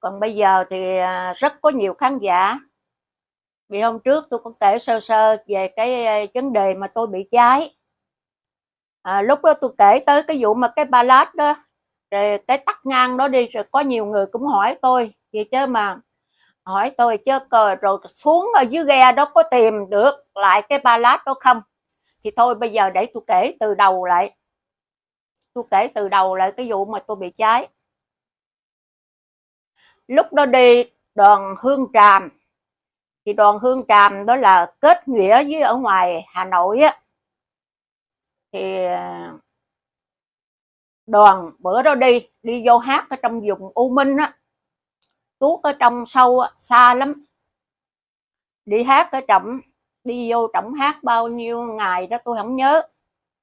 còn bây giờ thì à, rất có nhiều khán giả. Vì hôm trước tôi cũng kể sơ sơ về cái à, vấn đề mà tôi bị cháy. À, lúc đó tôi kể tới cái vụ mà cái ballad đó rồi cái tắt ngang đó đi rồi có nhiều người cũng hỏi tôi gì chứ mà hỏi tôi chứ rồi xuống ở dưới ghe đó có tìm được lại cái ballad đó không? Thì thôi bây giờ để tôi kể từ đầu lại. Tôi kể từ đầu lại cái vụ mà tôi bị cháy lúc đó đi, đoàn hương tràm. Thì đoàn hương tràm đó là kết nghĩa với ở ngoài hà nội á. Thì à, đoàn bữa đó đi đi vô hát ở trong vùng u minh á. Tuốt ở trong sâu xa lắm. Đi hát ở trọng đi vô trọng hát bao nhiêu ngày đó tôi không nhớ.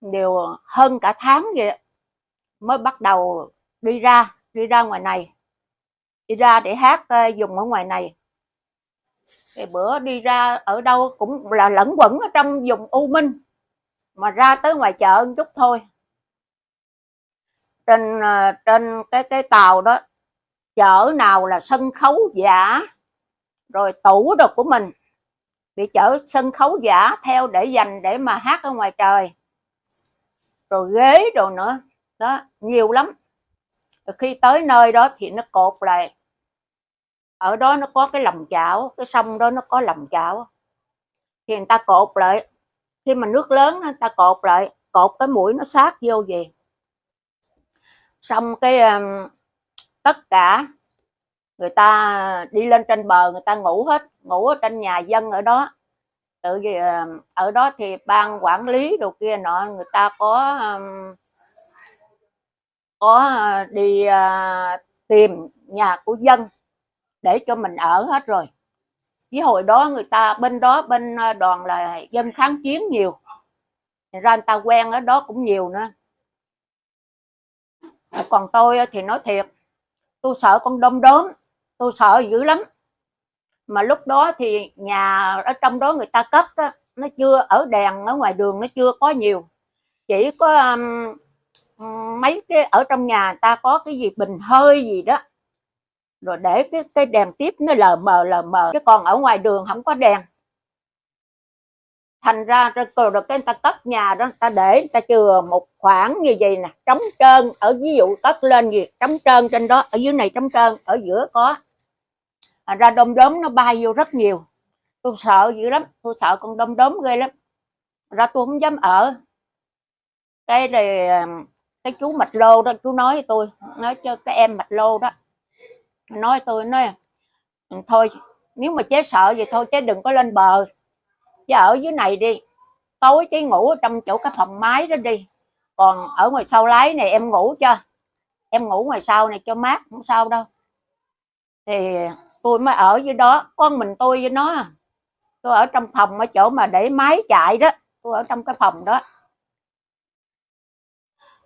Đều hơn cả tháng vậy mới bắt đầu đi ra đi ra ngoài này đi ra để hát uh, dùng ở ngoài này. Thì bữa đi ra ở đâu cũng là lẫn quẩn ở trong vùng u minh mà ra tới ngoài chợ một chút thôi. Trên uh, trên cái cái tàu đó chợ nào là sân khấu giả rồi tủ đồ của mình bị chở sân khấu giả theo để dành để mà hát ở ngoài trời. Rồi ghế đồ nữa đó nhiều lắm. Rồi khi tới nơi đó thì nó cột lại ở đó nó có cái lòng chảo cái sông đó nó có lòng chảo. Thì người ta cột lại. Khi mà nước lớn người ta cột lại cột cái mũi nó sát vô gì xong cái um, tất cả người ta đi lên trên bờ người ta ngủ hết ngủ ở trên nhà dân ở đó. Tự vì um, ở đó thì ban quản lý đồ kia nọ người ta có um, có à, đi uh, tìm nhà của dân để cho mình ở hết rồi. Với hồi đó người ta bên đó bên ờ, đoàn là dân kháng chiến nhiều. Thì ra người ta quen ở đó cũng nhiều nữa. Còn tôi ờ, thì nói thiệt tôi sợ con đom đóm tôi sợ dữ lắm. Mà lúc đó thì nhà ở trong đó người ta cất đó, nó chưa ở đèn ở ngoài đường nó chưa có nhiều. Chỉ có um, mấy cái ở trong nhà ta có cái gì bình hơi gì đó rồi để cái cái đèn tiếp nó lờ mờ lờ mờ chứ còn ở ngoài đường không có đèn. Thành ra rồi rồi cái người ta cất nhà đó người ta để người ta chừa một khoảng như vậy nè trống trơn ở ví dụ cất lên gì trống trơn trên đó ở dưới này trống trơn ở giữa có. À, ra đom đóm nó bay vô rất nhiều. Tôi sợ dữ lắm tôi sợ con đom đóm ghê lắm. Ra tôi không dám ở. Cái này cái chú mạch lô đó chú nói tôi nói cho cái em mạch lô đó nói tôi nói thôi nếu mà chế sợ vậy thôi chế đừng có lên bờ. Chứ ở dưới này đi tối chế ngủ ở trong chỗ cái phòng máy đó đi. Còn ở ngoài sau lái này em ngủ cho em ngủ ngoài sau này cho mát không sao đâu. Thì tôi mới ở dưới đó con mình tôi với nó. Tôi ở trong phòng ở chỗ mà để máy chạy đó tôi ở trong cái phòng đó.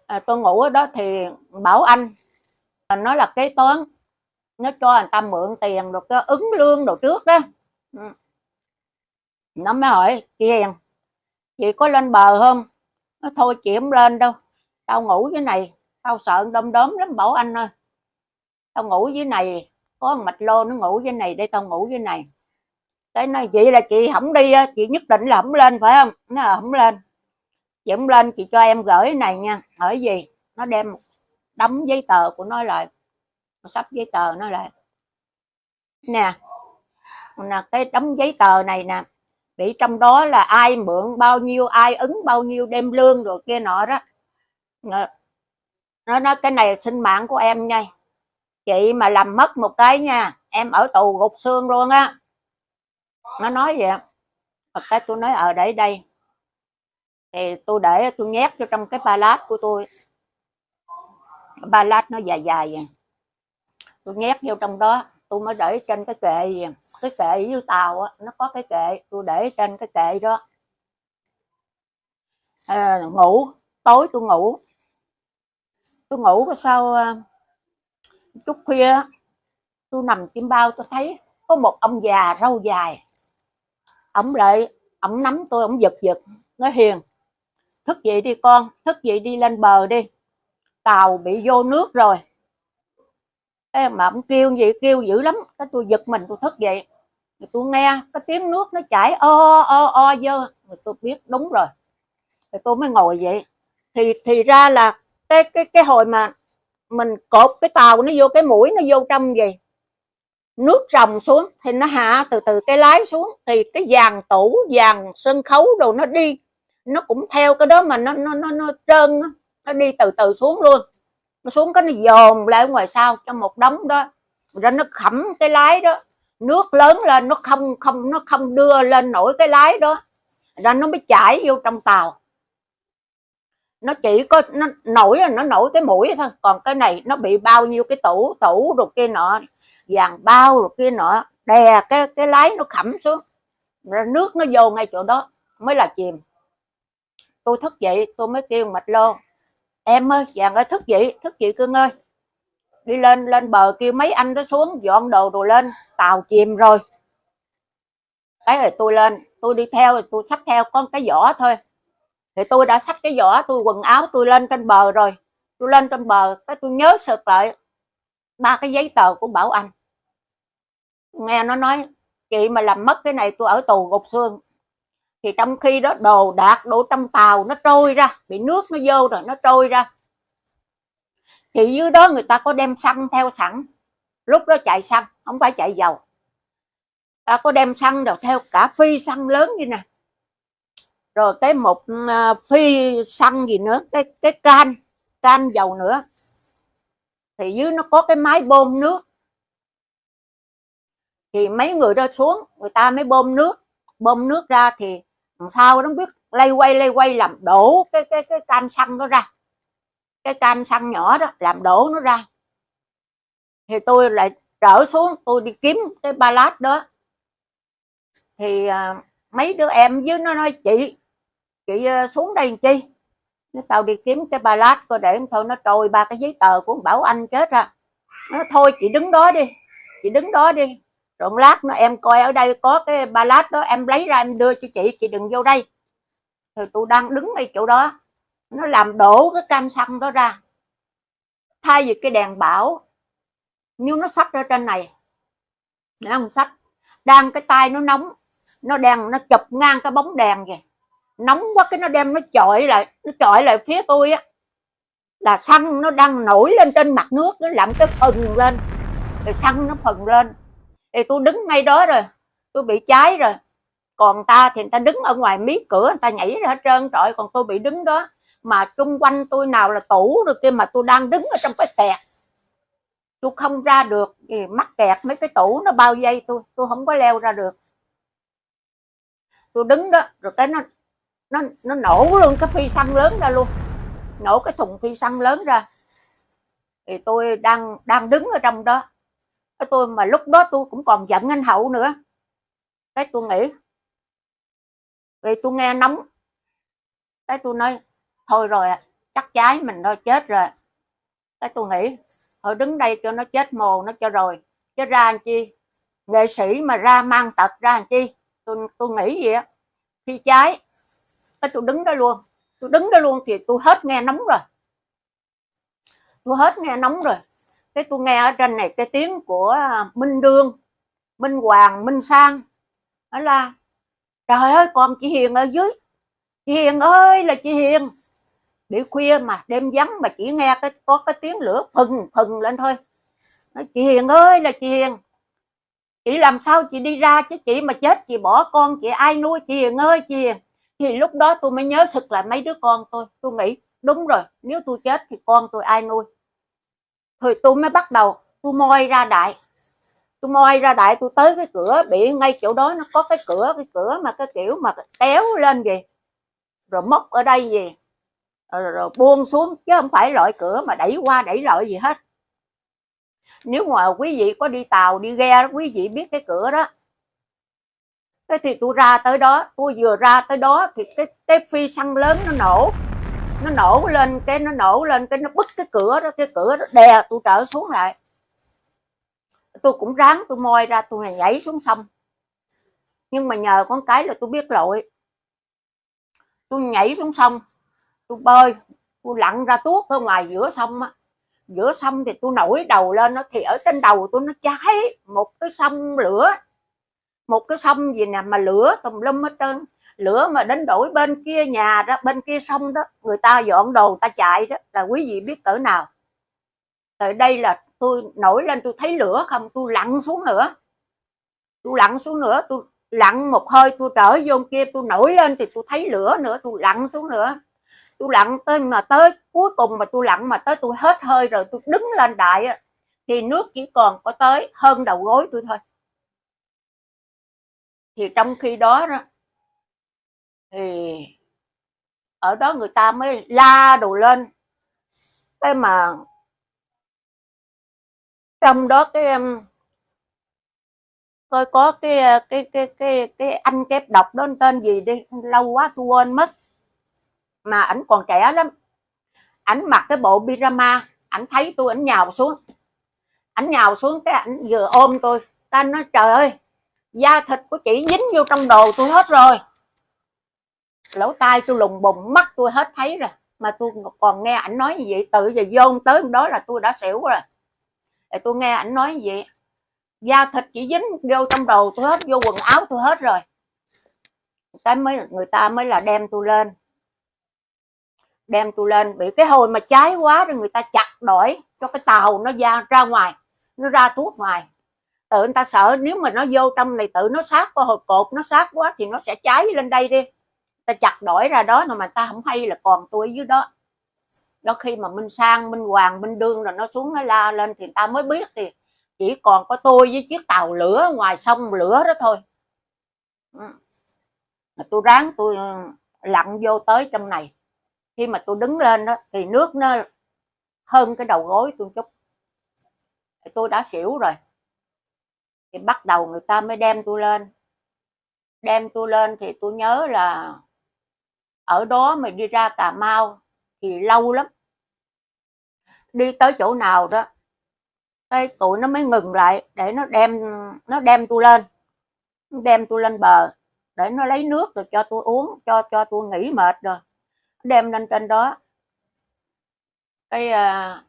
À, tôi ngủ ở đó thì bảo anh nó là kế toán nó cho người ta mượn tiền rồi cái ứng lương đồ trước đó. Ừ. nó mới hỏi chị Hiền chị có lên bờ không? Nó thôi chị không lên đâu tao ngủ dưới này tao sợ đom đóm lắm bảo anh ơi tao ngủ dưới này có mạch lô nó ngủ dưới này để tao ngủ dưới này. Cái nói chị là chị không đi chị nhất định là không lên phải không? Nó là không lên. Chị không lên chị cho em gửi này nha. Hỏi gì? Nó đem một đống giấy tờ của nó lại sắp giấy tờ nó lại nè là cái đống giấy tờ này nè bị trong đó là ai mượn bao nhiêu ai ứng bao nhiêu đem lương rồi kia nọ đó. Nó nói cái này sinh mạng của em nha. Chị mà làm mất một cái nha em ở tù gục xương luôn á. Nó nói vậy Thật cái tôi nói ở à, để đây. Thì tôi để tôi nhét cho trong cái ba lát của tôi. Ba lát nó dài dài vậy tôi nhét vô trong đó. Tôi mới để trên cái kệ gì cái kệ dưới tàu á nó có cái kệ. Tôi để trên cái kệ đó. À, ngủ tối tôi ngủ. Tôi ngủ cái sau à, chút khuya tôi nằm chim bao tôi thấy có một ông già râu dài. Ổng lại ổng nắm tôi ổng giật giật nói hiền thức dậy đi con thức dậy đi lên bờ đi. Tàu bị vô nước rồi em mà ông kêu gì, kêu dữ lắm. Cái tôi giật mình, tôi thức dậy rồi tôi nghe cái tiếng nước nó chảy o o o dơ. Rồi tôi biết đúng rồi. Rồi tôi mới ngồi vậy thì thì ra là cái cái cái hồi mà mình cột cái tàu nó vô, cái mũi nó vô trong gì nước rồng xuống, thì nó hạ từ từ cái lái xuống. Thì cái dàn tủ dàn sân khấu đồ nó đi. Nó cũng theo cái đó mà nó nó nó nó trơn nó đi từ từ xuống luôn nó xuống cái nó dồn lại ngoài sau trong một đống đó. Rồi nó khẩm cái lái đó. Nước lớn lên, nó không không, nó không đưa lên nổi cái lái đó. Ra nó mới chảy vô trong tàu. Nó chỉ có, nó nổi nó nổi cái mũi thôi. Còn cái này nó bị bao nhiêu cái tủ tủ rồi kia nọ, vàng bao rồi kia nọ, đè cái cái lái nó khẩm xuống. Rồi nước nó vô ngay chỗ đó, mới là chìm. Tôi thức dậy, tôi mới kêu mạch lô em ơi chàng ơi thức dậy thức dậy cưng ơi. Đi lên lên bờ kêu mấy anh đó xuống dọn đồ rồi lên tàu chìm rồi. Cái rồi tôi lên tôi đi theo tôi xách theo con cái vỏ thôi. Thì tôi đã xách cái vỏ, tôi quần áo tôi lên trên bờ rồi. Tôi lên trên bờ cái tôi nhớ sực lại ba cái giấy tờ của bảo anh. Nghe nó nói chị mà làm mất cái này tôi ở tù gục xương thì trong khi đó đồ đạc đổ trong tàu nó trôi ra, bị nước nó vô rồi nó trôi ra. Thì dưới đó người ta có đem xăng theo sẵn. Lúc đó chạy xăng, không phải chạy dầu. Ta có đem xăng rồi theo cả phi xăng lớn như nè. Rồi cái một ờ, phi xăng gì nữa, cái cái can can dầu nữa. Thì dưới nó có cái máy bơm nước. Thì mấy người đó xuống, người ta mới bơm nước. Bơm nước ra thì sau nó biết lay quay lay quay làm đổ cái cái cái can xăng nó ra. Cái can xăng nhỏ đó làm đổ nó ra. Thì tôi lại trở xuống tôi đi kiếm cái ba lát đó. Thì à, mấy đứa em với nó nói chị chị à, xuống đây làm chi? Nó tao đi kiếm cái ba lát coi để thôi. Nó trôi ba cái giấy tờ của bảo anh chết ra nó thôi chị đứng đó đi chị đứng đó đi rồi lát nó, em coi ở đây có cái ba lát đó, em lấy ra em đưa cho chị chị đừng vô đây. Thì tôi đang đứng ngay chỗ đó, nó làm đổ cái cam xăng đó ra. Thay vì cái đèn bảo, nếu nó sắp ra trên này, nó không sắp đang cái tay nó nóng, nó đang nó chụp ngang cái bóng đèn kìa. Nóng quá cái nó đem nó chọi lại, nó chọi lại phía tôi á. Là xăng nó đang nổi lên trên mặt nước, nó làm cái phần lên. Rồi xăng nó phần lên thì tôi đứng ngay đó rồi. Tôi bị cháy rồi. Còn ta thì người ta đứng ở ngoài mí cửa, người ta nhảy ra hết trơn. Trọi còn tôi bị đứng đó. Mà xung quanh tôi nào là tủ rồi kia mà tôi đang đứng ở trong cái kẹt. Tôi không ra được thì mắc kẹt mấy cái tủ nó bao dây tôi tôi không có leo ra được. Tôi đứng đó, rồi cái nó nó nó nổ luôn cái phi xăng lớn ra luôn. Nổ cái thùng phi xăng lớn ra. Thì tôi đang đang đứng ở trong đó cái tôi mà lúc đó tôi cũng còn giận anh hậu nữa. Cái tôi nghĩ, vì tôi nghe nóng. Cái tôi nói, thôi rồi chắc trái mình thôi, chết rồi. Cái tôi nghĩ, thôi đứng đây cho nó chết mồ, nó cho rồi. Chứ ra làm chi? Nghệ sĩ mà ra mang tật ra làm chi? Tôi tôi nghĩ gì á. Khi cháy, cái tôi đứng đó luôn. Tôi đứng đó luôn thì tôi hết nghe nóng rồi. Tôi hết nghe nóng rồi cái tôi nghe ở trên này cái tiếng của à, minh đương minh hoàng minh sang. Đó là trời ơi còn chị hiền ở dưới. Chị hiền ơi là chị hiền. Bị khuya mà đêm vắng mà chỉ nghe cái có cái tiếng lửa phừng phừng lên thôi. Nói, chị hiền ơi là chị hiền. Chị làm sao chị đi ra chứ? Chị mà chết chị bỏ con chị ai nuôi chị hiền ơi chị hiền? Thì lúc đó tôi mới nhớ sực lại mấy đứa con tôi. Tôi nghĩ đúng rồi nếu tôi chết thì con tôi ai nuôi? Thì tôi mới bắt đầu tôi moi ra đại. Tôi moi ra đại tôi tới cái cửa bị ngay chỗ đó nó có cái cửa cái cửa mà cái kiểu mà kéo lên gì rồi móc ở đây gì rồi, rồi buông xuống chứ không phải loại cửa mà đẩy qua đẩy lại gì hết. Nếu mà quý vị có đi tàu đi ghe quý vị biết cái cửa đó. Thế thì tôi ra tới đó tôi vừa ra tới đó thì cái cái phi xăng lớn nó nổ nó nổ lên, cái nó nổ lên, cái nó bứt cái cửa đó, cái cửa đó đè tôi trở xuống lại. Tôi cũng ráng tôi moi ra, tôi nhảy xuống sông. Nhưng mà nhờ con cái là tôi biết lội tôi nhảy xuống sông, tôi bơi, tôi lặn ra tuốt ở ngoài giữa sông á. Giữa sông thì tôi nổi đầu lên nó, thì ở trên đầu tôi nó cháy một cái sông lửa. Một cái sông gì nè mà lửa tùm lum hết trơn lửa mà đến đổi bên kia nhà đó, bên kia sông đó, người ta dọn đồ ta chạy đó, là quý vị biết cỡ nào. Tại đây là tôi nổi lên, tôi thấy lửa không, tôi lặn xuống nữa. Tôi lặn xuống nữa, tôi lặn một hơi, tôi trở vô kia, tôi nổi lên thì tôi thấy lửa nữa, tôi lặn xuống nữa. Tôi lặn tới, mà tới cuối cùng mà tôi lặn mà tới tôi hết hơi rồi, tôi đứng lên đại thì nước chỉ còn có tới hơn đầu gối tôi thôi. Thì trong khi đó đó thì ở đó người ta mới la đồ lên. Cái mà trong đó cái coi có cái cái cái cái cái anh kép đọc đó tên gì đi, lâu quá tôi quên mất. Mà ảnh còn trẻ lắm. Ảnh mặc cái bộ pyjama, ảnh thấy tôi, ảnh nhào xuống. Ảnh nhào xuống cái ảnh vừa ôm tôi. Ta nói, trời ơi, da thịt của chị dính vô trong đồ tôi hết rồi lỗ tai tôi lùng bùng, mắt tôi hết thấy rồi. Mà tôi còn nghe ảnh nói như vậy, tự giờ vô tới đó là tôi đã xỉu rồi. Để tôi nghe ảnh nói như vậy, da thịt chỉ dính vô trong đầu tôi hết, vô quần áo tôi hết rồi. Cái mới, người ta mới là đem tôi lên. Đem tôi lên, bị cái hồi mà cháy quá rồi người ta chặt đổi cho cái tàu nó ra ra ngoài, nó ra thuốc ngoài. Tự người ta sợ nếu mà nó vô trong này, tự nó sát qua hồi cột, nó sát quá thì nó sẽ cháy lên đây đi ta chặt đổi ra đó mà ta không hay là còn tôi ở dưới đó. Đó khi mà minh sang, minh hoàng, minh đương rồi nó xuống nó la lên thì ta mới biết thì chỉ còn có tôi với chiếc tàu lửa ngoài sông lửa đó thôi. Ừ. Mà tôi ráng tôi ừ, lặn vô tới trong này. Khi mà tôi đứng lên đó thì nước nó hơn cái đầu gối tôi chút. Tôi đã xỉu rồi. Thì bắt đầu người ta mới đem tôi lên. Đem tôi lên thì tôi nhớ là ở đó mà đi ra Cà Mau thì lâu lắm. Đi tới chỗ nào đó cái tụi nó mới ngừng lại để nó đem nó đem tôi lên. Đem tôi lên bờ để nó lấy nước rồi cho tôi uống cho cho tôi nghỉ mệt rồi. Đem lên trên đó. Cái à,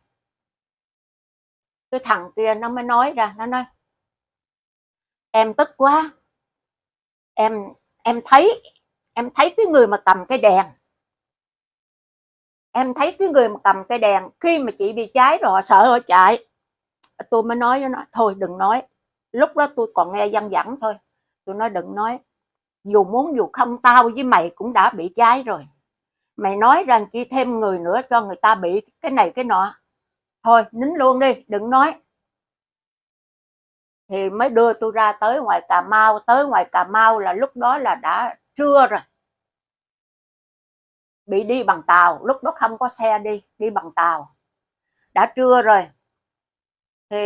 cái thằng kia nó mới nói ra nó nói em tức quá. Em em thấy em thấy cái người mà cầm cái đèn. Em thấy cái người mà cầm cái đèn, khi mà chị bị cháy rồi họ sợ họ chạy. Tôi mới nói với nó, thôi đừng nói. Lúc đó tôi còn nghe dân vẳng thôi. Tôi nói, đừng nói. Dù muốn dù không, tao với mày cũng đã bị cháy rồi. Mày nói rằng chỉ thêm người nữa cho người ta bị cái này cái nọ. Thôi, nín luôn đi, đừng nói. Thì mới đưa tôi ra tới ngoài Cà Mau. Tới ngoài Cà Mau là lúc đó là đã trưa rồi. Bị đi bằng tàu lúc đó không có xe đi đi bằng tàu. Đã trưa rồi. Thì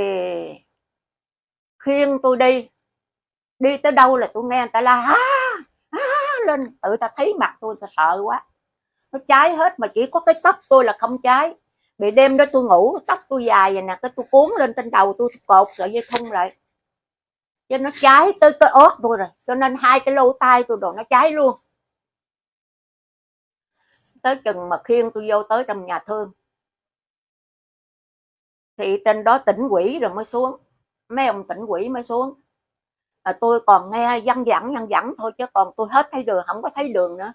khiêng tôi đi. Đi tới đâu là tôi nghe người ta la á, á lên. Tự ta thấy mặt tôi ta sợ quá. Nó cháy hết mà chỉ có cái tóc tôi là không cháy. Bị đêm đó tôi ngủ tóc tôi dài vậy nè cái tôi cuốn lên trên đầu tôi cột sợi dây thun lại cho nó cháy tới cái ớt tôi rồi. Cho nên hai cái lô tay tôi đồ nó cháy luôn. Tới chừng mà khiêng tôi vô tới trong nhà thương. Thì trên đó tỉnh quỷ rồi mới xuống. Mấy ông tỉnh quỷ mới xuống. À, tôi còn nghe văn vẳng văn vẳng thôi chứ còn tôi hết thấy đường không có thấy đường nữa.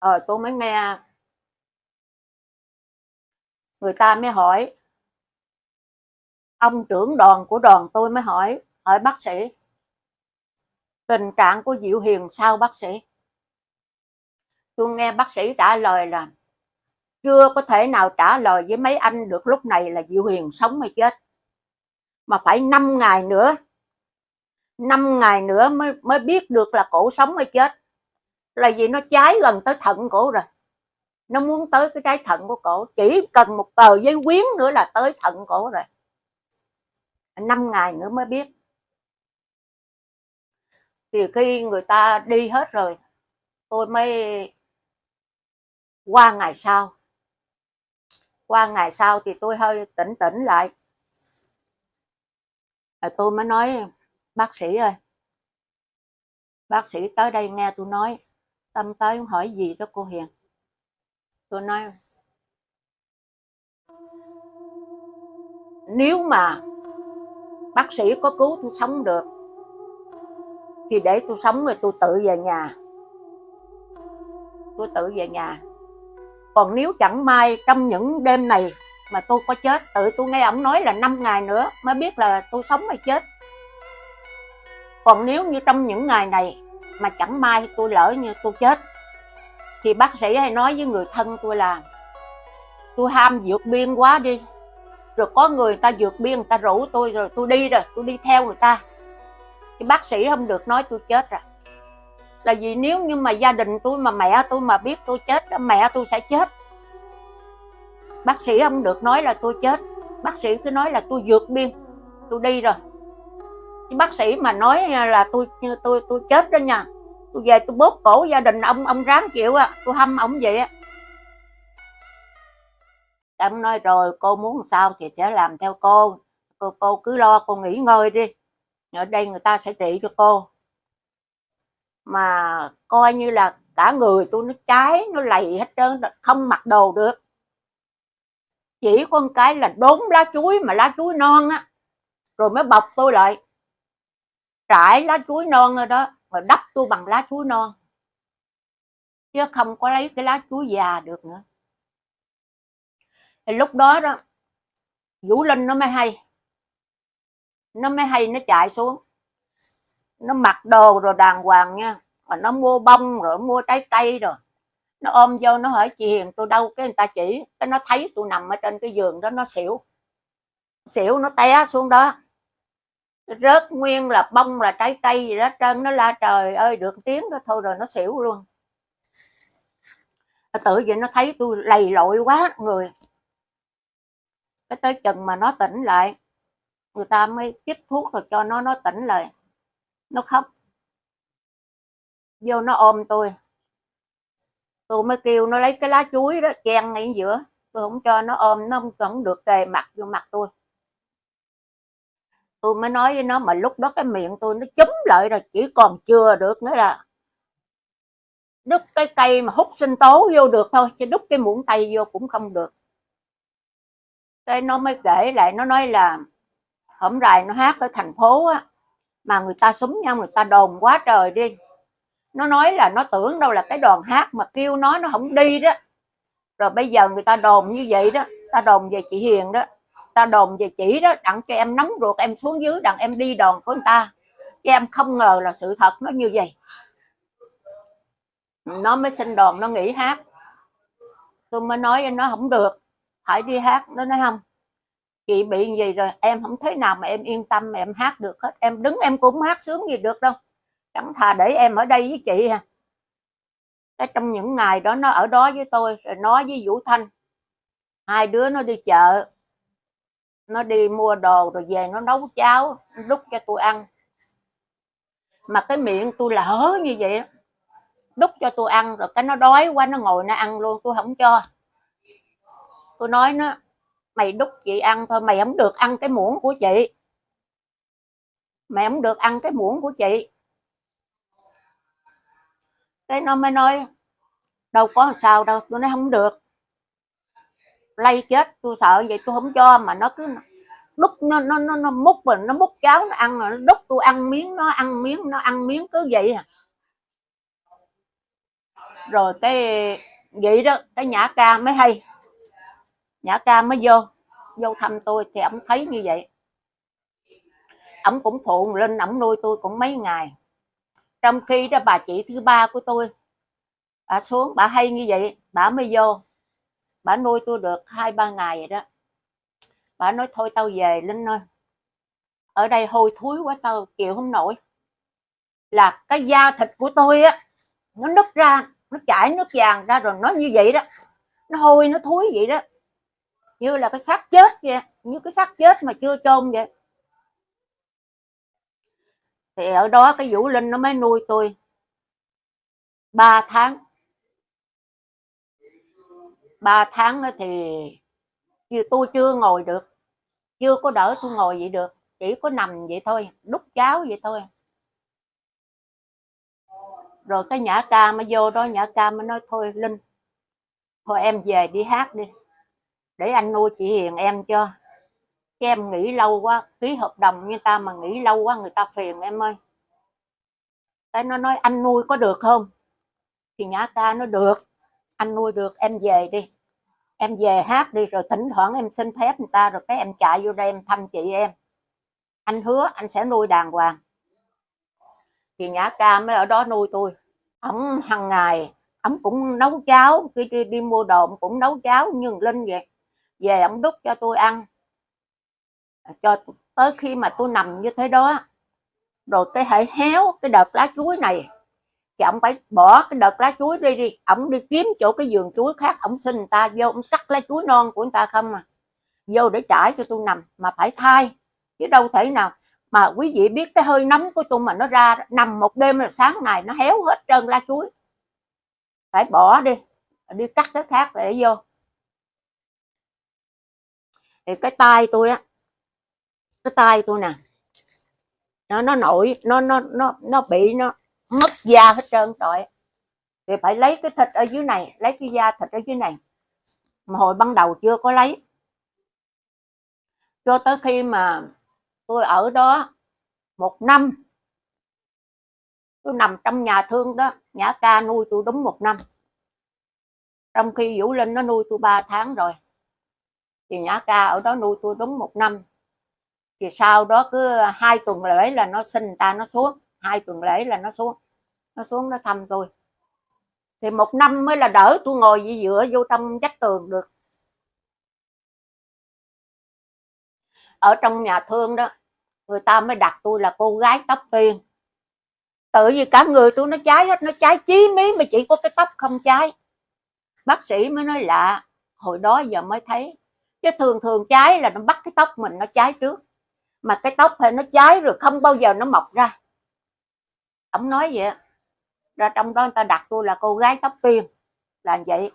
Rồi tôi mới nghe. Người ta mới hỏi ông trưởng đoàn của đoàn tôi mới hỏi hỏi bác sĩ, tình trạng của Diệu Hiền sao, bác sĩ? Tôi nghe bác sĩ trả lời là, chưa có thể nào trả lời với mấy anh được lúc này là Diệu Hiền sống hay chết. Mà phải 5 ngày nữa 5 ngày nữa mới mới biết được là cổ sống hay chết. Là vì nó cháy gần tới thận cổ rồi. Nó muốn tới cái trái thận của cổ, chỉ cần một tờ giấy quyến nữa là tới thận cổ rồi. 5 ngày nữa mới biết. Thì khi người ta đi hết rồi tôi mới qua ngày sau. Qua ngày sau thì tôi hơi tỉnh tỉnh lại. À, tôi mới nói bác sĩ ơi bác sĩ tới đây nghe tôi nói tâm tới hỏi gì đó cô Hiền. Tôi nói nếu mà bác sĩ có cứu tôi sống được. Thì để tôi sống rồi tôi tự về nhà. Tôi tự về nhà. Còn nếu chẳng may trong những đêm này mà tôi có chết, tự tôi nghe ông nói là 5 ngày nữa mới biết là tôi sống hay chết. Còn nếu như trong những ngày này mà chẳng may tôi lỡ như tôi chết, thì bác sĩ hay nói với người thân tôi là, tôi ham vượt biên quá đi rồi có người ta vượt biên, người ta rủ tôi rồi tôi đi rồi, tôi đi theo người ta. Thì bác sĩ không được nói tôi chết rồi. Là vì nếu như mà gia đình tôi mà mẹ tôi mà biết tôi chết mẹ tôi sẽ chết. Bác sĩ không được nói là tôi chết. Bác sĩ cứ nói là tôi vượt biên, tôi đi rồi. Chứ bác sĩ mà nói là tôi tôi tôi chết đó nha. Tôi về tôi bóp cổ gia đình ông ông ráng chịu á tôi hâm ông vậy á. Tâm nói rồi, cô muốn sao thì sẽ làm theo cô. Cô cô cứ lo, cô nghỉ ngơi đi. Ở đây người ta sẽ trị cho cô. Mà coi như là cả người tôi nó cháy, nó lầy hết trơn không mặc đồ được. Chỉ con cái là đốn lá chuối mà lá chuối non á. Rồi mới bọc tôi lại. Trải lá chuối non rồi đó rồi đắp tôi bằng lá chuối non. Chứ không có lấy cái lá chuối già được nữa thì lúc đó đó, vũ linh nó mới hay. Nó mới hay, nó chạy xuống. Nó mặc đồ rồi đàng hoàng nha. Mà nó mua bông rồi mua trái cây rồi. Nó ôm vô, nó hỏi, chị Hiền, tôi đâu cái người ta chỉ? Cái nó thấy tôi nằm ở trên cái giường đó, nó xỉu. Xỉu, nó té xuống đó. Rớt nguyên là bông, là trái cây gì đó trơn. Nó la trời ơi, được tiếng đó, thôi rồi nó xỉu luôn. Tự vậy nó thấy tôi lầy lội quá, người cái tới chừng mà nó tỉnh lại, người ta mới chích thuốc rồi cho nó nó tỉnh lại. Nó khóc. Vô nó ôm tôi. Tôi mới kêu nó lấy cái lá chuối đó, chen ngay giữa. Tôi không cho nó ôm, nó không được kề mặt vô mặt tôi. Tôi mới nói với nó mà lúc đó cái miệng tôi nó chúm lại rồi, chỉ còn chưa được nữa là đút cái cây mà hút sinh tố vô được thôi, chứ đút cái muỗng tay vô cũng không được cái nó mới kể lại, nó nói là hôm rày nó hát ở thành phố á, mà người ta súng nhau, người ta đồn quá trời đi. Nó nói là nó tưởng đâu là cái đoàn hát mà kêu nó nó không đi đó. Rồi bây giờ người ta đồn như vậy đó, ta đồn về chị Hiền đó, ta đồn về chị đó, đặng cho em nóng ruột, em xuống dưới đặng em đi đồn của người ta. Chứ em không ngờ là sự thật nó như vậy. Nó mới xin đòn nó nghỉ hát. Tôi mới nói nó không được phải đi hát, nó nói không. Chị bị gì rồi, em không thấy nào mà em yên tâm mà em hát được hết. Em đứng em cũng hát sướng gì được đâu. Chẳng thà để em ở đây với chị à. Cái trong những ngày đó nó ở đó với tôi, rồi nó với Vũ Thanh. Hai đứa nó đi chợ. Nó đi mua đồ rồi về nó nấu cháo, đút cho tôi ăn. Mà cái miệng tôi lỡ như vậy đút cho tôi ăn, rồi cái nó đói quá, nó ngồi nó ăn luôn, tôi không cho tôi nói nó mày đút chị ăn thôi mày không được ăn cái muỗng của chị. Mày không được ăn cái muỗng của chị. Cái nó mới nói đâu có sao đâu tôi nói không được. Lay chết tôi sợ vậy tôi không cho mà nó cứ đút nó nó nó, nó múc mình nó múc cháo nó ăn rồi nó đút tôi ăn miếng nó ăn miếng nó ăn miếng cứ vậy à. Rồi cái vậy đó cái nhã ca mới hay nhã ca mới vô. Vô thăm tôi thì ông thấy như vậy. Ông cũng phụ lên ông nuôi tôi cũng mấy ngày. Trong khi đó bà chị thứ ba của tôi, bà xuống, bà hay như vậy, bà mới vô. Bà nuôi tôi được hai, ba ngày vậy đó. Bà nói, thôi tao về, linh ơi. Ở đây hôi thối quá, tao chịu không nổi. Là cái da thịt của tôi á, nó nứt ra, nó chảy nước vàng ra rồi nó như vậy đó. Nó hôi, nó thối vậy đó như là cái xác chết vậy như cái xác chết mà chưa chôn vậy thì ở đó cái vũ linh nó mới nuôi tôi. 3 tháng. 3 tháng thì tôi chưa ngồi được. Chưa có đỡ tôi ngồi vậy được. Chỉ có nằm vậy thôi, đút cháo vậy thôi. Rồi cái nhã ca mới vô đó, nhã ca mới nói, thôi linh, thôi em về đi hát đi để anh nuôi chị hiền em cho. Chứ em nghỉ lâu quá ký hợp đồng như ta mà nghỉ lâu quá người ta phiền em ơi. Cái nó nói anh nuôi có được không? Thì nhã ca nó được. Anh nuôi được em về đi. Em về hát đi rồi thỉnh thoảng em xin phép người ta rồi cái em chạy vô đây em thăm chị em. Anh hứa anh sẽ nuôi đàng hoàng. Thì nhã ca mới ở đó nuôi tôi. Ổng hàng ngày ổng cũng nấu cháo khi đi, đi mua đồ cũng nấu cháo như linh vậy về ông đút cho tôi ăn. À, cho tới khi mà tôi nằm như thế đó, rồi cái hãy héo cái đợt lá chuối này. Thì ông phải bỏ cái đợt lá chuối đi đi, ông đi kiếm chỗ cái vườn chuối khác, ông xin người ta vô, ông cắt lá chuối non của người ta không à. Vô để trải cho tôi nằm, mà phải thay. Chứ đâu thể nào mà quý vị biết cái hơi nóng của tôi mà nó ra nằm một đêm là sáng ngày nó héo hết trơn lá chuối. Phải bỏ đi đi cắt cái khác để vô thì cái tay tôi á, cái tay tôi nè, nó nó nổi, nó nó nó nó bị nó mất da hết trơn rồi. Thì phải lấy cái thịt ở dưới này, lấy cái da thịt ở dưới này. Mà hồi ban đầu chưa có lấy. Cho tới khi mà tôi ở đó một năm, tôi nằm trong nhà thương đó nhã ca nuôi tôi đúng một năm. Trong khi vũ linh nó nuôi tôi ba tháng rồi thì nhã ca ở đó nuôi tôi đúng một năm. Thì sau đó cứ hai tuần lễ là nó sinh ta, nó xuống. Hai tuần lễ là nó xuống. Nó xuống nó thăm tôi. Thì một năm mới là đỡ tôi ngồi gì dựa vô trong vách tường được. Ở trong nhà thương đó, người ta mới đặt tôi là cô gái tóc tiên. Tự vì cả người tôi nó cháy hết, nó cháy chí mí mà chỉ có cái tóc không cháy. Bác sĩ mới nói lạ, hồi đó giờ mới thấy chứ thường thường cháy là nó bắt cái tóc mình nó cháy trước. Mà cái tóc thì nó cháy rồi không bao giờ nó mọc ra. Ông nói vậy ra trong đó người ta đặt tôi là cô gái tóc tiên, là vậy.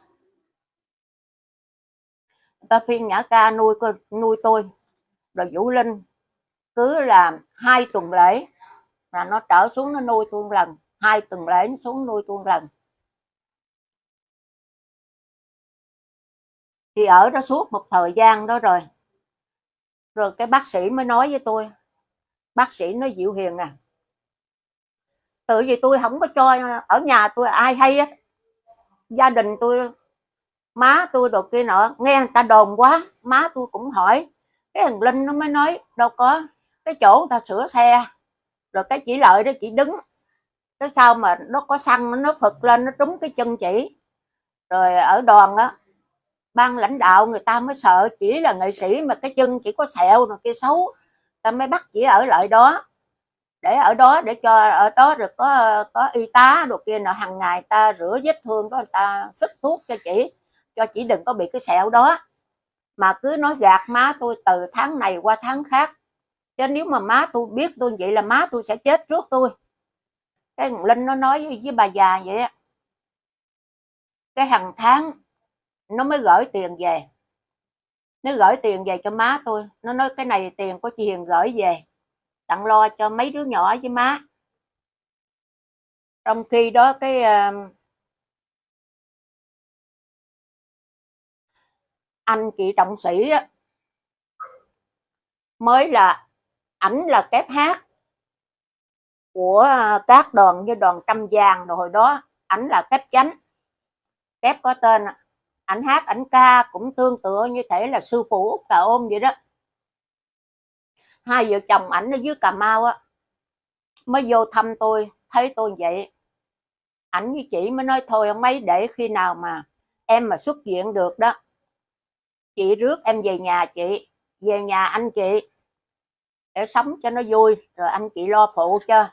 Người ta phiên nhã ca nuôi nuôi tôi. Rồi vũ linh cứ là hai tuần lễ là nó trở xuống nó nuôi tôi một lần, hai tuần lễ nó xuống nuôi tôi một lần. Thì ở đó suốt một thời gian đó rồi. Rồi cái bác sĩ mới nói với tôi. Bác sĩ nói dịu hiền à tự vì tôi không có cho ở nhà tôi ai hay á gia đình tôi, má tôi đồ kia nọ, nghe người ta đồn quá, má tôi cũng hỏi. Cái thằng linh nó mới nói, đâu có, cái chỗ người ta sửa xe, rồi cái chỉ lợi đó chỉ đứng. Cái sau mà nó có xăng, nó phật lên, nó trúng cái chân chỉ. Rồi ở đoàn á ban lãnh đạo người ta mới sợ chỉ là nghệ sĩ mà cái chân chỉ có sẹo rồi kia xấu. Ta mới bắt chỉ ở lại đó để ở đó để cho ở đó rồi có có y tá đồ kia nọ. Hàng ngày ta rửa vết thương đó người ta sức thuốc cho chị cho chị đừng có bị cái sẹo đó. Mà cứ nói gạt má tôi từ tháng này qua tháng khác. Chứ nếu mà má tôi biết tôi vậy là má tôi sẽ chết trước tôi. Cái linh nó nói với, với bà già vậy á. Cái hàng tháng nó mới gửi tiền về. Nó gửi tiền về cho má tôi nó nói cái này tiền của chị Hiền gửi về. Tặng lo cho mấy đứa nhỏ với má. Trong khi đó cái uh, anh chị trọng sĩ á, mới là ảnh là kép hát của ờ, các đoàn như đoàn trăm vàng rồi hồi đó. Ảnh là kép chánh kép có tên ảnh hát, ảnh ca cũng tương tự như thể là sư phụ Úc Tà ôm vậy đó. Hai vợ chồng ảnh ở dưới cà mau á, mới vô thăm tôi, thấy tôi vậy. Ảnh với chị mới nói, thôi ông mấy để khi nào mà em mà xuất viện được đó, chị rước em về nhà chị, về nhà anh chị để sống cho nó vui, rồi anh chị lo phụ cho.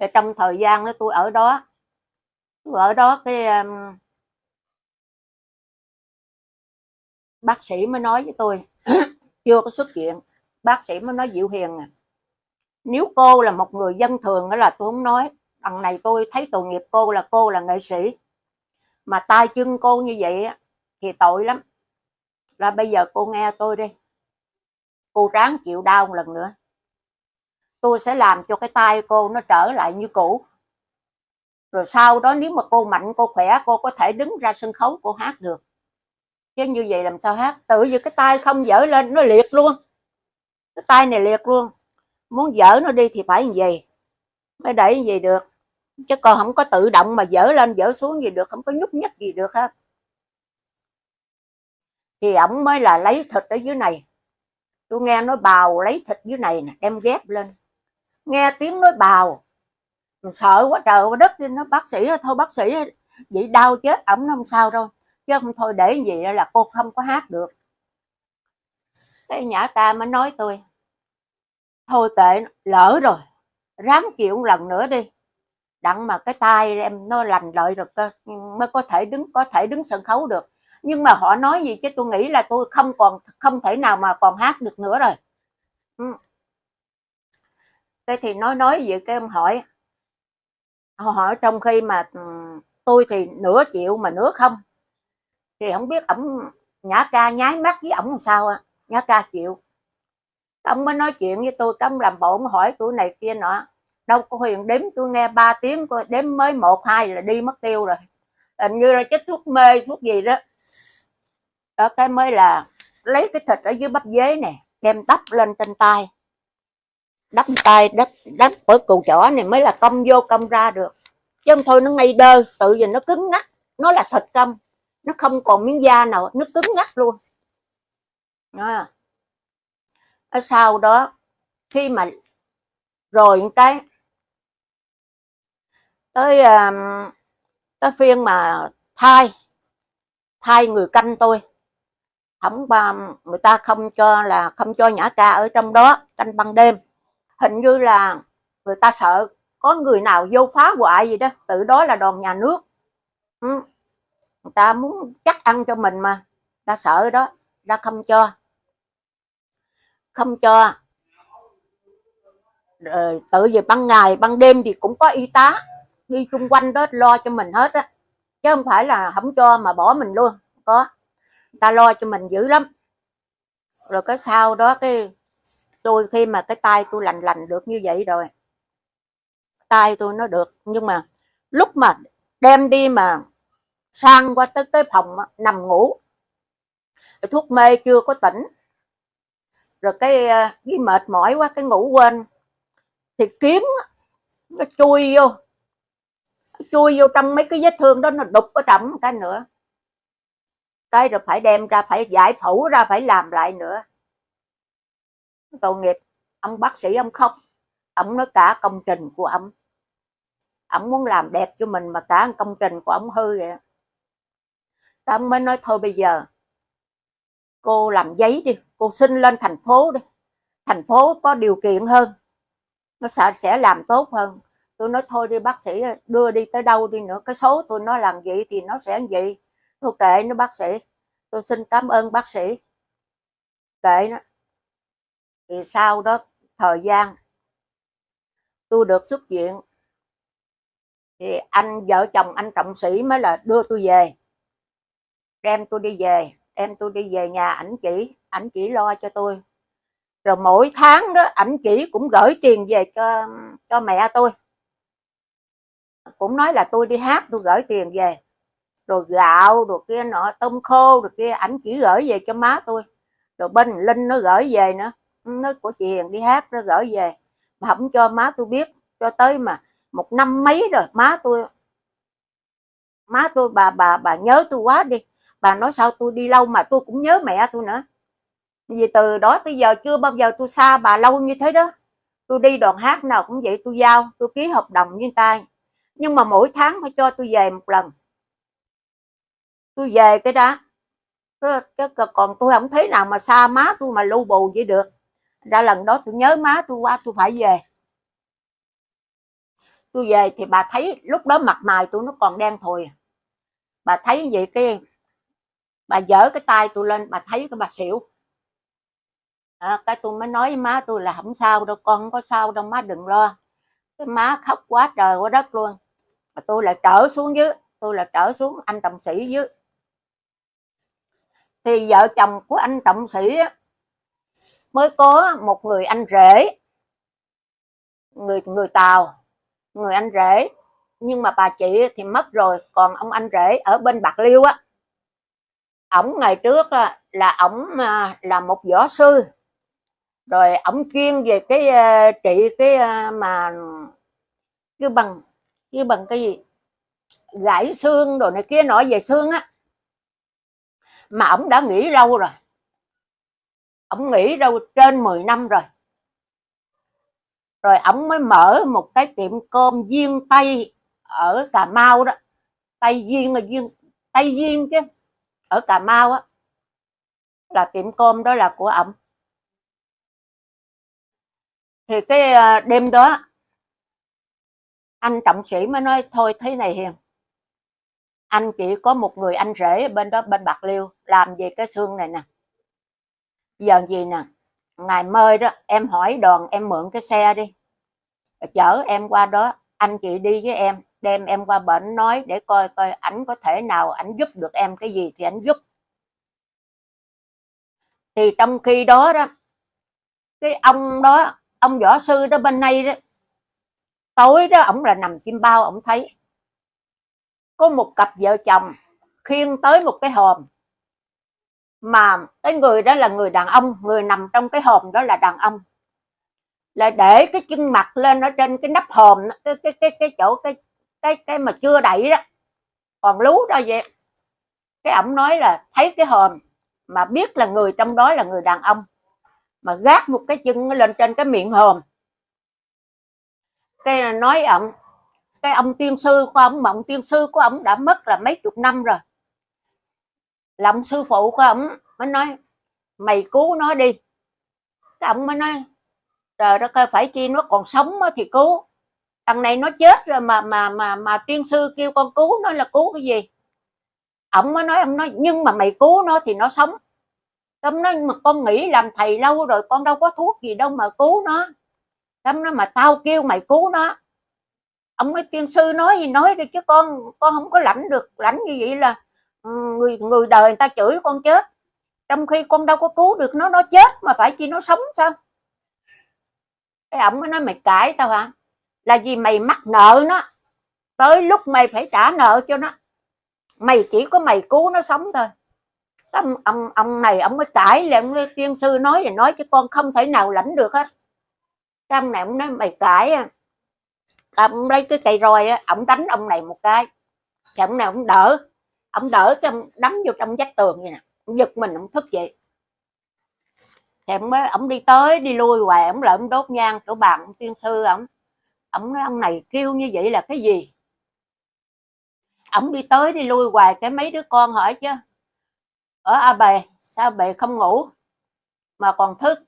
Thì trong thời gian đó tôi ở đó, tôi ở đó cái bác sĩ mới nói với tôi. Chưa có xuất viện. Bác sĩ mới nói dịu hiền à. Nếu cô là một người dân thường đó là tôi không nói. Đằng này tôi thấy tội nghiệp cô là cô là nghệ sĩ. Mà tay chân cô như vậy thì tội lắm. Là bây giờ cô nghe tôi đi. Cô ráng chịu đau một lần nữa. Tôi sẽ làm cho cái tay cô nó trở lại như cũ. Rồi sau đó nếu mà cô mạnh, cô khỏe, cô có thể đứng ra sân khấu, cô hát được chứ như vậy làm sao hát? Tự như cái tay không dở lên, nó liệt luôn. Cái tay này liệt luôn. Muốn dở nó đi thì phải như vậy. Mới đẩy như vậy được. Chứ còn không có tự động mà dở lên, dở xuống gì được. Không có nhúc nhích gì được hết. Thì ổng mới là lấy thịt ở dưới này. Tôi nghe nói bào lấy thịt dưới này nè, đem ghép lên. Nghe tiếng nói bào. Mình sợ quá trời, quá đất đi. Nó bác sĩ thôi, bác sĩ vậy đau chết ổng không sao đâu chứ không thôi để gì đó là cô không có hát được. Cái nhã ta mới nói tôi, thôi tệ, lỡ rồi, ráng chịu lần nữa đi. Đặng mà cái tay em nó lành lợi rồi mới có thể đứng, có thể đứng sân khấu được. Nhưng mà họ nói gì chứ? Tôi nghĩ là tôi không còn, không thể nào mà còn hát được nữa rồi. Ừ. thế thì nói nói vậy cái ông hỏi. Họ hỏi trong khi mà ừ, tôi thì nửa chịu mà nửa không thì không biết ổng, nhã ca nháy mắt với ổng làm sao à nhã ca chịu. Ông mới nói chuyện với tôi cấm làm bộ hỏi tuổi này kia nọ. Đâu có huyền đếm, tôi nghe 3 tiếng coi, đếm mới một, hai là đi mất tiêu rồi. Hình như là chất thuốc mê, thuốc gì đó. Ở cái mới là lấy cái thịt ở dưới bắp dế nè, đem đắp lên trên tay. Đắp tay, đắp đắp ở cù chỏ này mới là công vô công ra được. Chứ không thôi nó ngay đơ, tự nhìn nó cứng ngắt nó là thịt câm nó không còn miếng da nào, nó cứng ngắt luôn à. ở sau đó, khi mà rồi cái, tới à, tới phiên mà thai thai người canh tôi không người ta không cho là, không cho nhã ca ở trong đó canh ban đêm hình như là người ta sợ có người nào vô phá hoại gì đó, tự đó là đòn nhà nước ừ người ta muốn chắc ăn cho mình mà. Ta sợ đó. Ta không cho. Không cho. Rồi tự về ban ngày, ban đêm thì cũng có y tá đi chung quanh đó lo cho mình hết á. Chứ không phải là không cho mà bỏ mình luôn. Có. Ta lo cho mình dữ lắm. Rồi cái sau đó cái tôi, khi mà cái tay tôi lành lành được như vậy rồi, tay tôi nó được. Nhưng mà lúc mà đem đi mà sang qua tới tới phòng à, nằm ngủ. Thuốc mê chưa có tỉnh. Rồi cái à, cái mệt mỏi quá, cái ngủ quên. Thì kiếm nó chui vô. Chui vô trong mấy cái vết thương đó, nó đục ở trong cái nữa. Cái rồi phải đem ra, phải giải phẫu ra, phải làm lại nữa. Tội nghiệp. Ông bác sĩ, ông khóc. Ông nói cả công trình của ông. Ông muốn làm đẹp cho mình mà cả công trình của ông hư vậy ông mới nói thôi bây giờ. Cô làm giấy đi, cô xin lên thành phố đi. Thành phố có điều kiện hơn, nó sợ sẽ làm tốt hơn. Tôi nói thôi đi, bác sĩ đưa đi tới đâu đi nữa, cái số tôi nó làm gì thì nó sẽ vậy. Tôi kệ nó bác sĩ, tôi xin cảm ơn bác sĩ. Kệ nó. Thì sau đó, thời gian, tôi được xuất viện. Thì anh, vợ chồng anh trọng sĩ mới là đưa tôi về đem tôi đi về em tôi đi về nhà ảnh chỉ ảnh chỉ lo cho tôi. Rồi mỗi tháng đó, ảnh chỉ cũng gửi tiền về cho cho mẹ tôi. Cũng nói là tôi đi hát, tôi gửi tiền về. Rồi gạo, rồi kia nọ, tôm khô, rồi kia ảnh chỉ gửi về cho má tôi. Rồi bên linh nó gửi về nữa. Nó của chị hiền đi hát, nó gửi về. Mà không cho má tôi biết, cho tới mà một năm mấy rồi, má tôi má tôi, bà bà bà nhớ tôi quá đi bà nói sao tôi đi lâu mà tôi cũng nhớ mẹ tôi nữa. Vì từ đó tới giờ chưa bao giờ tôi xa bà lâu như thế đó. Tôi đi đoàn hát nào cũng vậy tôi giao, tôi ký hợp đồng với tay nhưng mà mỗi tháng phải cho tôi về một lần. Tôi về cái đó. Còn tôi không thấy nào mà xa má tôi mà lưu bù vậy được. Ra lần đó tôi nhớ má tôi qua tôi phải về. Tôi về thì bà thấy lúc đó mặt mày tôi nó còn đen thùi. Bà thấy vậy cái bà dở cái tay tôi lên bà thấy cái bà xỉu. À, cái tôi mới nói với má tôi là không sao đâu con không có sao đâu má đừng lo. Cái má khóc quá trời quá đất luôn. Mà tôi lại trở xuống dưới tôi là trở xuống anh trọng sĩ dưới. Thì vợ chồng của anh trọng sĩ mới có một người anh rể. Người người tàu người anh rể. Nhưng mà bà chị thì mất rồi còn ông anh rể ở bên bạc liêu á ổng ngày trước là ổng à, là một võ sư. Rồi ổng chuyên về cái à, trị cái à, mà cái bằng cái bằng cái gì? Gãy xương đồ này kia, nói về xương á. Mà ổng đã nghỉ lâu rồi. Ổng nghỉ đâu trên 10 năm rồi. Rồi ổng mới mở một cái tiệm cơm viên tây ở cà mau đó. Tây viên là viên, tây viên chứ ở cà mau á, là tiệm cơm đó là của ổng. Thì cái ờ, đêm đó, anh trọng sĩ mới nói, thôi, thế này hiền, anh chỉ có một người anh rể bên đó, bên bạc liêu, làm về cái xương này nè. Giờ gì nè, ngày mơi đó, em hỏi đoàn, em mượn cái xe đi, chở em qua đó, anh chị đi với em đem em qua bệnh, nói để coi coi ảnh có thể nào ảnh giúp được em cái gì thì ảnh giúp. Thì trong khi đó đó, cái ông đó, ông võ sư đó bên này đó, tối đó ổng là nằm chim bao, ổng thấy có một cặp vợ chồng khiêng tới một cái hòm. Mà cái người đó là người đàn ông, người nằm trong cái hòm đó là đàn ông. Là để cái chân mặt lên ở trên cái nắp hòm, cái cái cái cái chỗ, cái cái cái mà chưa đẩy đó, còn lú đó vậy. Cái ổng nói là thấy cái hòm mà biết là người, trong đó là người đàn ông, mà gác một cái chân lên trên cái miệng hòm. Cái nói ổng, cái ông tiên sư của ông mà ông tiên sư của ông đã mất là mấy chục năm rồi. Là ông sư phụ của ông mới nói, mày cứu nó đi. Cái ông mới nói, trời đất ơi, phải chi nó còn sống thì cứu thằng này nó chết rồi mà mà mà mà tiên sư kêu con cứu nó là cứu cái gì? Ông mới nói, ông nói, nhưng mà mày cứu nó thì nó sống. Tâm nói, mà con nghĩ làm thầy lâu rồi con đâu có thuốc gì đâu mà cứu nó. Tâm nói, mà tao kêu mày cứu nó. Ông nói, tiên sư nói gì nói đi chứ con con không có lãnh được, lãnh như vậy là ừ, người người đời người ta chửi con chết. Trong khi con đâu có cứu được nó nó chết mà phải chi nó sống sao? Cái ông mới nói, mày cãi tao hả? Là vì mày mắc nợ nó. Tới lúc mày phải trả nợ cho nó. Mày chỉ có mày cứu nó sống thôi. Ông ông ông này, ông mới cãi lại ông tiên sư nói và nói chứ con không thể nào lãnh được hết. Cái ông này ông nói mày cãi à ông lấy cái cây roi á, ông đánh ông này một cái. Thì ông này ông đỡ. Ông đỡ cái ông đấm vô trong vách tường vậy nè. Ông giật mình, ông thức vậy thì ông mới, ông đi tới, đi lui hoài, ông lại ông đốt nhang chỗ bàn ông tiên sư ông ông nói, ông này kêu như vậy là cái gì? Ông đi tới đi lui hoài cái mấy đứa con hỏi chứ. Ở à a bề sao bề không ngủ mà còn thức?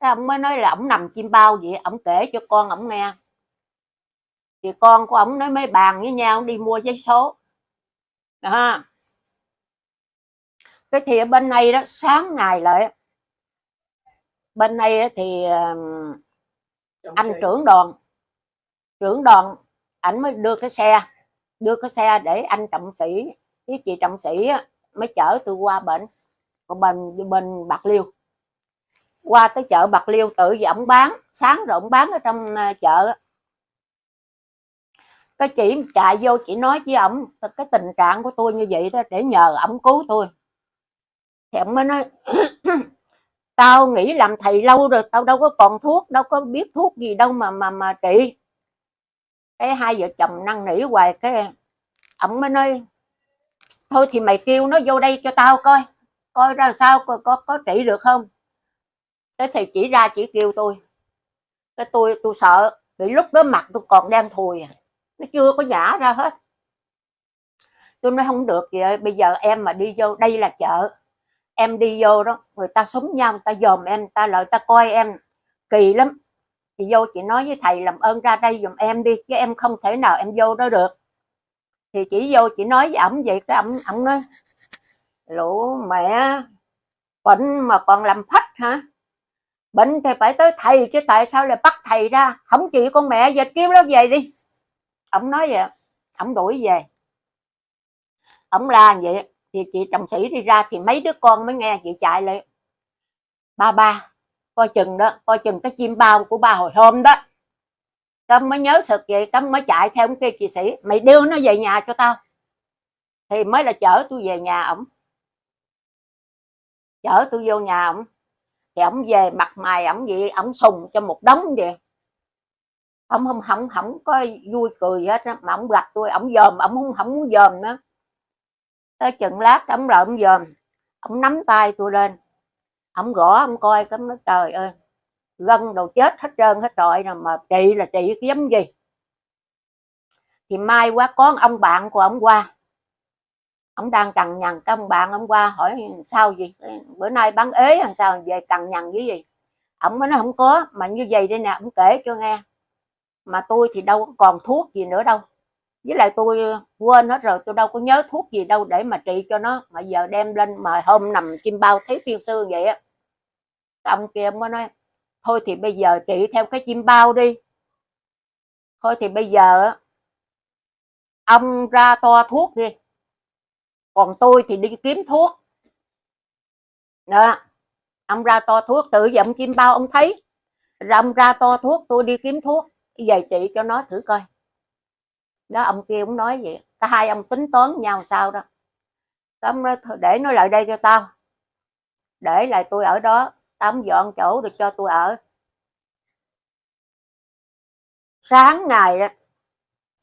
Cái ông mới nói là ông nằm chim bao vậy, ông kể cho con ông nghe. Thì con của ông nói, mấy bàn với nhau đi mua giấy số. Đó. Cái thì ở bên này đó, sáng ngày lại bên này thì ờ, anh trưởng đoàn trưởng đoàn ảnh mới đưa cái xe đưa cái xe để anh trọng sĩ với chị trọng sĩ mới chở tôi qua bệnh bên bên bạc liêu. Qua tới chợ bạc liêu tự vì ổng bán sáng rồi ổng bán ở trong à, chợ cái chị chạy vô chị nói với ổng cái tình trạng của tôi như vậy đó để nhờ ổng cứu tôi. Thì ổng mới nói tao nghĩ làm thầy lâu rồi tao đâu có còn thuốc đâu có biết thuốc gì đâu mà mà mà trị. Cái hai vợ chồng năn nỉ hoài cái ổng mới nói thôi thì mày kêu nó vô đây cho tao coi coi ra sao có có, có trị được không? Cái thì chỉ ra chỉ kêu tôi. Cái tôi tôi sợ vì lúc đó mặt tôi còn đang thùi à, nó chưa có giả ra hết. Tôi nói không được vậy bây giờ em mà đi vô đây là chợ em đi vô đó, người ta súng nhau, người ta dòm em, người ta lợi ta coi em. Kỳ lắm. Thì vô chị nói với thầy làm ơn ra đây dùm em đi, chứ em không thể nào em vô đó được. Thì chỉ vô chị nói với ổng vậy, cái ổng ổng nói, lũ mẹ, bệnh mà còn làm phách hả? Bệnh thì phải tới thầy, chứ tại sao lại bắt thầy ra? Không chị con mẹ giờ kêu nó về đi. Ổng nói vậy, ổng đuổi về. Ổng la vậy thì chị chồng sĩ đi ra thì mấy đứa con mới nghe, chị chạy lại. Ba ba, coi chừng đó, coi chừng cái chim bao của ba hồi hôm đó. Cấm mới nhớ sực vậy cấm mới chạy theo ông kia chị sĩ. Mày đưa nó về nhà cho tao. Thì mới là chở tôi về nhà ổng. Chở tôi vô nhà ổng. Thì ổng về mặt mày, ổng gì ổng sùng cho một đống vậy. Ổng không không không có vui cười hết á, mà ổng gặp tôi ổng dòm, ổng không không muốn dòm nữa tới chừng lát ổng rồi ổng dòm, ổng nắm tay tôi lên. Ổng gõ, ổng coi cái nói, trời ơi gân đầu chết hết trơn, hết trọi rồi mà trị là trị cái giống gì? Thì mai quá có ông bạn của ông qua. Ông đang cằn nhằn, cái ông bạn ông qua hỏi, sao gì bữa nay bán ế làm sao? Về cằn nhằn với gì ông mới nói, không có, mà như vậy đây nè ông kể cho nghe. Mà tôi thì đâu còn thuốc gì nữa đâu với lại tôi ờ, quên hết rồi, tôi đâu có nhớ thuốc gì đâu để mà trị cho nó, mà giờ đem lên mà hôm nằm chim bao thấy phiên sư vậy á. Ông kia mới nói, thôi thì bây giờ trị theo cái chim bao đi. Thôi thì bây giờ ông ra to thuốc đi. Còn tôi thì đi kiếm thuốc. Đó, ông ra to thuốc, tự dậm chim bao ông thấy. Rồi ông ra to thuốc, tôi đi kiếm thuốc. Về trị cho nó thử coi đó, ông kia cũng nói vậy. Cả hai ông tính toán nhau sao đó. Ông nói để nó lại đây cho tao. Để lại tôi ở đó. Tao dọn chỗ được cho tôi ở. Sáng ngày đó,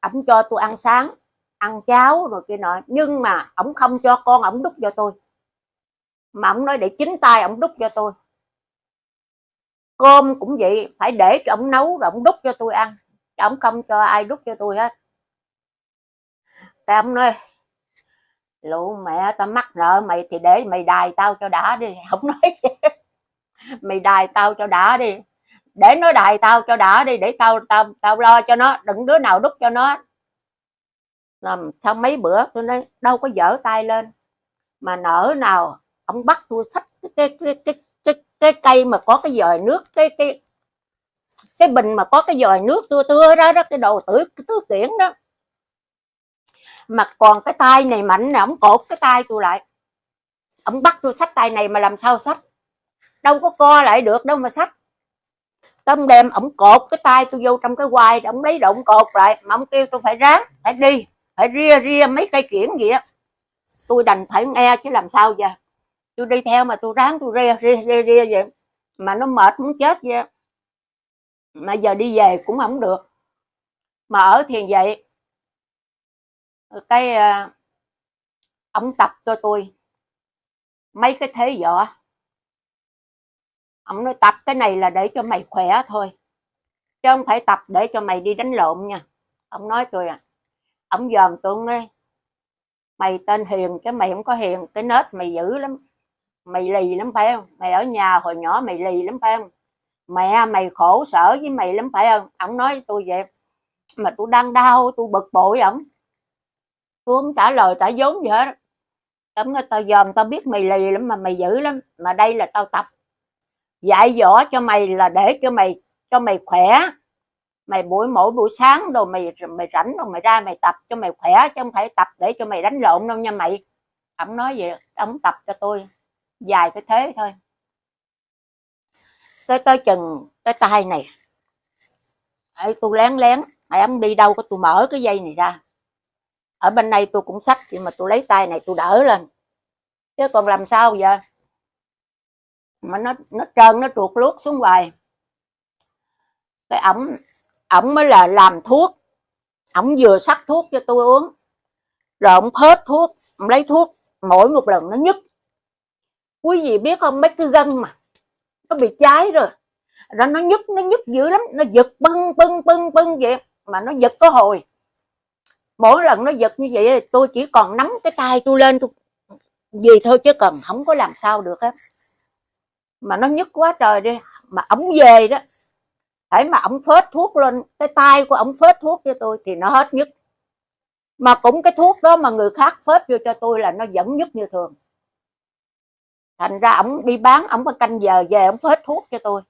ổng cho tôi ăn sáng, ăn cháo rồi kia nọ. Nhưng mà ổng không cho con ổng đút cho tôi. Mà ổng nói để chính tay ổng đút cho tôi. Cơm cũng vậy, phải để cho ổng nấu rồi ổng đút cho tôi ăn. Ổng không cho ai đút cho tôi hết cam nói. Lũ mẹ tao mắc nợ mày thì để mày đài tao cho đã đi. Không nói mày đài tao cho đã đi. Để nó đài tao cho đã đi để tao tao tao lo cho nó đừng đứa nào đút cho nó. Làm sau mấy bữa tôi nói đâu có dở tay lên. Mà nở nào ông bắt tôi xách cái cái cái cái cái, cái cây mà có cái dòi nước cái cái cái bình mà có cái dòi nước tôi tưa đó đó cái đồ tử tưới tứ kiển đó mà còn cái tay này mạnh nè, ông cột cái tay tôi lại. Ông bắt tôi xách tay này mà làm sao xách? Đâu có co lại được, đâu mà xách. Tâm đem ông cột cái tay tôi vô trong cái quai, ông lấy động cột lại, mà ông kêu tôi phải ráng, phải đi, phải ria ria mấy cây kiển gì á tôi đành phải nghe chứ làm sao giờ. Tôi đi theo mà tôi ráng, tôi ria ria ria ria vậy. Mà nó mệt muốn chết vậy. Mà giờ đi về cũng không được. Mà ở thiền vậy cái ờ, ông tập cho tôi. Mấy cái thế võ ông nói tập cái này là để cho mày khỏe thôi, chứ không phải tập để cho mày đi đánh lộn nha. Ông nói tôi à. Ông dòm tôi nói, mày tên hiền chứ mày không có hiền, cái nết mày dữ lắm, mày lì lắm phải không? Mày ở nhà hồi nhỏ mày lì lắm phải không? Mẹ mày khổ sở với mày lắm phải không? Ông nói tôi vậy mà tôi đang đau, tôi bực bội ổng tôi không trả lời trả vốn gì hết. Ông nói tao dòm tao biết mày lì lắm mà mày dữ lắm. Mà đây là tao tập. Dạy dỗ cho mày là để cho mày cho mày khỏe. Mày buổi mỗi buổi sáng rồi mày mày rảnh rồi mày ra mày tập cho mày khỏe chứ không phải tập để cho mày đánh lộn đâu nha mày. Ông nói vậy ông tập cho tôi dài cái thế thôi. Tới tới chừng cái tay này. Ê, tôi lén lén. Mày ông đi đâu có tôi mở cái dây này ra ở bên đây tôi cũng sách nhưng mà tôi lấy tay này tôi đỡ lên. Chứ còn làm sao giờ? Mà nó nó trơn, nó trượt lướt xuống hoài. Cái ổng ổng mới là làm thuốc. Ổng vừa sắc thuốc cho tôi uống. Rồi ổng hết thuốc, ổng lấy thuốc. Mỗi một lần nó nhức. Quý vị biết không, mấy cái gân mà nó bị cháy rồi. Rồi nó nhức nó nhức dữ lắm. Nó giật bưng bưng bưng bưng vậy mà nó giật có hồi mỗi lần nó giật như vậy tôi chỉ còn nắm cái tay tôi lên tôi gì thôi chứ cần không có làm sao được hết mà nó nhức quá trời đi, mà ổng về đó, phải mà ổng phết thuốc lên cái tay của ổng phết thuốc cho tôi thì nó hết nhức. Mà cũng cái thuốc đó mà người khác phết vô cho tôi là nó vẫn nhức như thường. Thành ra ổng đi bán, ổng có canh giờ về ổng phết thuốc cho tôi.